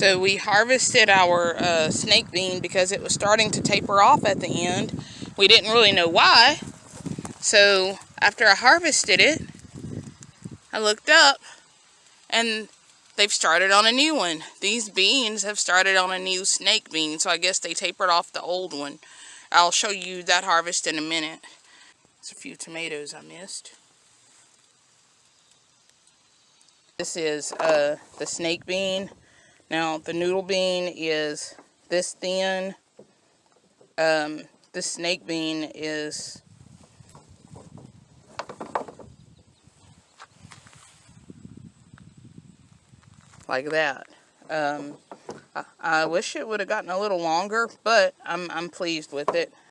So we harvested our uh, snake bean because it was starting to taper off at the end. We didn't really know why. So after I harvested it, I looked up and they've started on a new one. These beans have started on a new snake bean, so I guess they tapered off the old one. I'll show you that harvest in a minute. It's a few tomatoes I missed. This is uh, the snake bean. Now the noodle bean is this thin. Um, the snake bean is like that. Um, I, I wish it would have gotten a little longer, but I'm, I'm pleased with it.